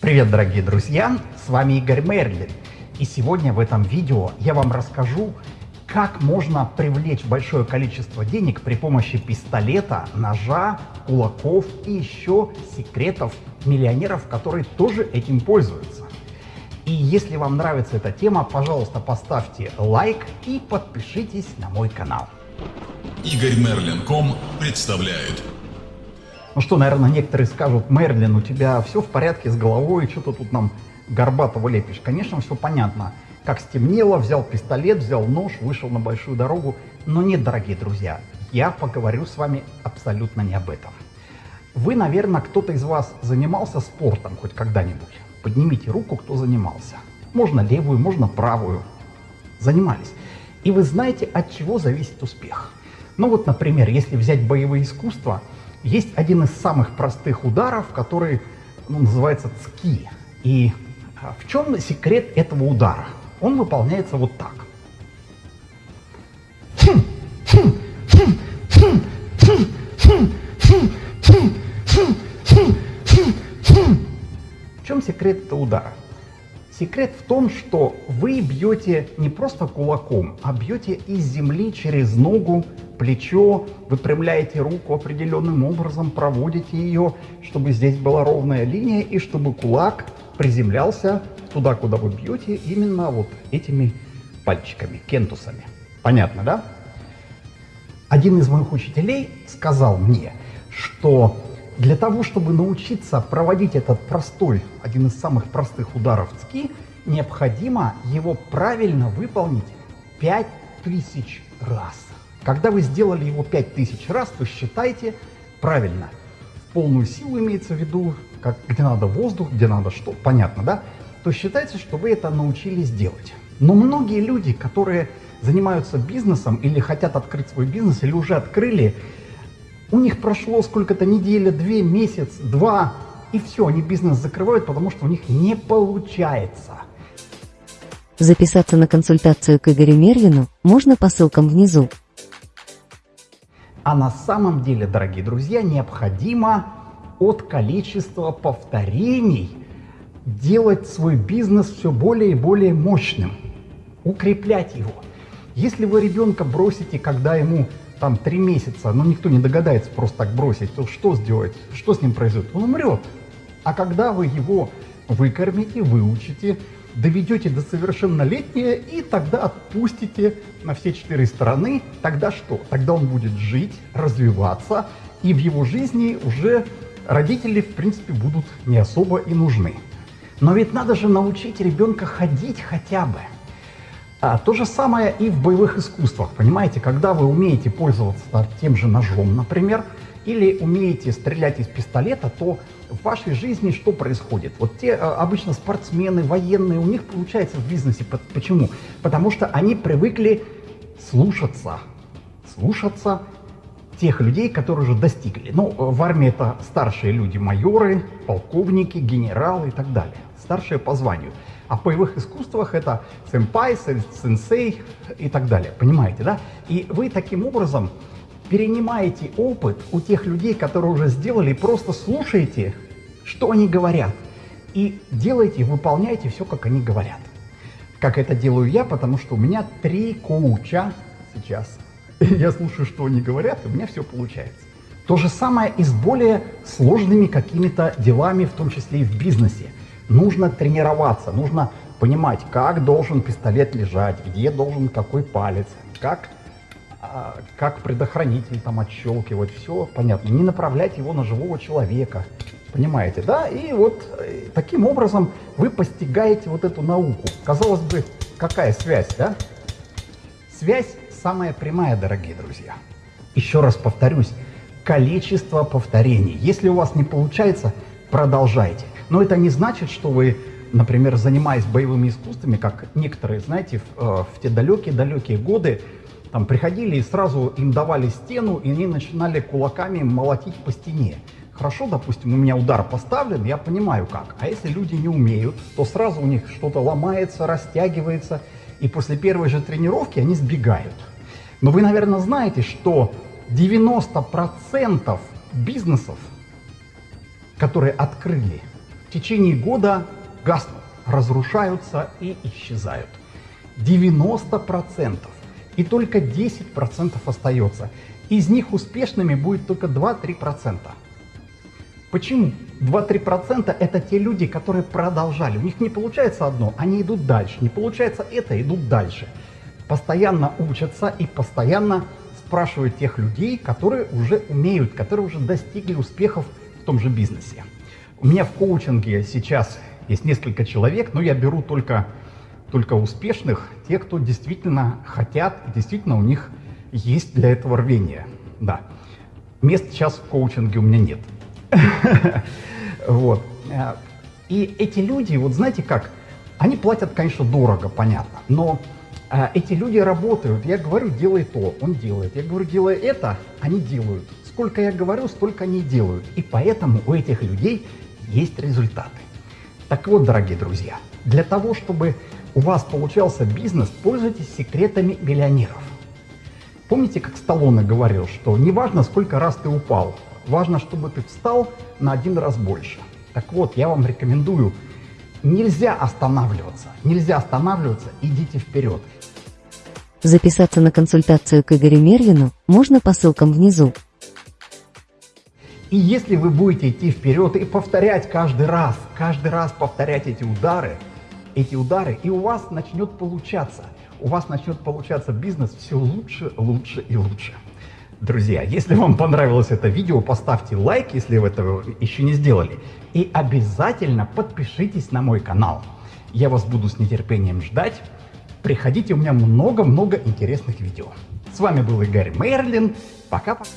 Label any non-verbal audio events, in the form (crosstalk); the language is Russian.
Привет, дорогие друзья! С вами Игорь Мерлин. И сегодня в этом видео я вам расскажу, как можно привлечь большое количество денег при помощи пистолета, ножа, кулаков и еще секретов миллионеров, которые тоже этим пользуются. И если вам нравится эта тема, пожалуйста, поставьте лайк и подпишитесь на мой канал. Игорь Мерлин.ком представляет ну что, наверное, некоторые скажут, Мерлин, у тебя все в порядке с головой, что-то тут нам горбатого лепишь. Конечно, все понятно. Как стемнело, взял пистолет, взял нож, вышел на большую дорогу. Но нет, дорогие друзья, я поговорю с вами абсолютно не об этом. Вы, наверное, кто-то из вас занимался спортом хоть когда-нибудь. Поднимите руку, кто занимался. Можно левую, можно правую. Занимались. И вы знаете, от чего зависит успех. Ну вот, например, если взять боевые искусства – есть один из самых простых ударов, который ну, называется цки. И а, в чем секрет этого удара? Он выполняется вот так. В чем секрет этого удара? Секрет в том, что вы бьете не просто кулаком, а бьете из земли через ногу, плечо, выпрямляете руку определенным образом, проводите ее, чтобы здесь была ровная линия и чтобы кулак приземлялся туда, куда вы бьете, именно вот этими пальчиками, кентусами. Понятно, да? Один из моих учителей сказал мне, что для того, чтобы научиться проводить этот простой, один из самых простых ударов цки, необходимо его правильно выполнить 5000 раз. Когда вы сделали его 5000 раз, то считайте правильно. В полную силу имеется в виду, как, где надо воздух, где надо что, понятно, да? То считайте, что вы это научились делать. Но многие люди, которые занимаются бизнесом или хотят открыть свой бизнес, или уже открыли, у них прошло сколько-то неделя, две, месяц, два, и все, они бизнес закрывают, потому что у них не получается. Записаться на консультацию к Игорю Мерлину можно по ссылкам внизу. А на самом деле, дорогие друзья, необходимо от количества повторений делать свой бизнес все более и более мощным, укреплять его. Если вы ребенка бросите, когда ему там три месяца, но никто не догадается просто так бросить, то что сделать? Что с ним произойдет? Он умрет. А когда вы его выкормите, выучите, доведете до совершеннолетия и тогда отпустите на все четыре стороны, тогда что? Тогда он будет жить, развиваться, и в его жизни уже родители, в принципе, будут не особо и нужны. Но ведь надо же научить ребенка ходить хотя бы. А, то же самое и в боевых искусствах, понимаете, когда вы умеете пользоваться тем же ножом, например, или умеете стрелять из пистолета, то в вашей жизни что происходит? Вот те а, обычно спортсмены, военные, у них получается в бизнесе. Почему? Потому что они привыкли слушаться, слушаться тех людей, которые уже достигли. Ну, в армии это старшие люди, майоры, полковники, генералы и так далее. Старшие по званию. А в боевых искусствах это сэмпай, сенсей и так далее. Понимаете, да? И вы таким образом перенимаете опыт у тех людей, которые уже сделали, просто слушаете, что они говорят. И делаете, выполняете все, как они говорят. Как это делаю я, потому что у меня три коуча сейчас. (laughs) Я слушаю, что они говорят, и у меня все получается. То же самое и с более сложными какими-то делами, в том числе и в бизнесе. Нужно тренироваться, нужно понимать, как должен пистолет лежать, где должен какой палец, как, а, как предохранитель там отщелкивать, все понятно. Не направлять его на живого человека, понимаете, да? И вот э, таким образом вы постигаете вот эту науку. Казалось бы, какая связь, да? Связь самая прямая, дорогие друзья. Еще раз повторюсь, количество повторений. Если у вас не получается, продолжайте. Но это не значит, что вы, например, занимаясь боевыми искусствами, как некоторые, знаете, в, э, в те далекие-далекие годы, там приходили и сразу им давали стену, и они начинали кулаками молотить по стене. Хорошо, допустим, у меня удар поставлен, я понимаю как. А если люди не умеют, то сразу у них что-то ломается, растягивается, и после первой же тренировки они сбегают. Но вы, наверное, знаете, что 90% бизнесов, которые открыли, в течение года гаснут, разрушаются и исчезают. 90%. И только 10% остается. Из них успешными будет только 2-3%. Почему? 2-3% это те люди, которые продолжали. У них не получается одно, они идут дальше. Не получается это, идут дальше. Постоянно учатся и постоянно спрашивают тех людей, которые уже умеют, которые уже достигли успехов в том же бизнесе. У меня в коучинге сейчас есть несколько человек, но я беру только, только успешных, те, кто действительно хотят, действительно у них есть для этого рвение. Да. Мест сейчас в коучинге у меня нет. (laughs) Вот. И эти люди, вот знаете как, они платят, конечно, дорого, понятно, но а, эти люди работают. Я говорю, делай то, он делает. Я говорю, делай это, они делают. Сколько я говорю, столько они делают. И поэтому у этих людей есть результаты. Так вот, дорогие друзья, для того, чтобы у вас получался бизнес, пользуйтесь секретами миллионеров. Помните, как Сталлоне говорил, что не важно, сколько раз ты упал, важно, чтобы ты встал на один раз больше. Так вот, я вам рекомендую, нельзя останавливаться, нельзя останавливаться, идите вперед. Записаться на консультацию к Игорю Мерлину можно по ссылкам внизу. И если вы будете идти вперед и повторять каждый раз, каждый раз повторять эти удары, эти удары, и у вас начнет получаться, у вас начнет получаться бизнес все лучше, лучше и лучше. Друзья, если вам понравилось это видео, поставьте лайк, если вы этого еще не сделали. И обязательно подпишитесь на мой канал. Я вас буду с нетерпением ждать. Приходите, у меня много-много интересных видео. С вами был Игорь Мерлин. Пока-пока.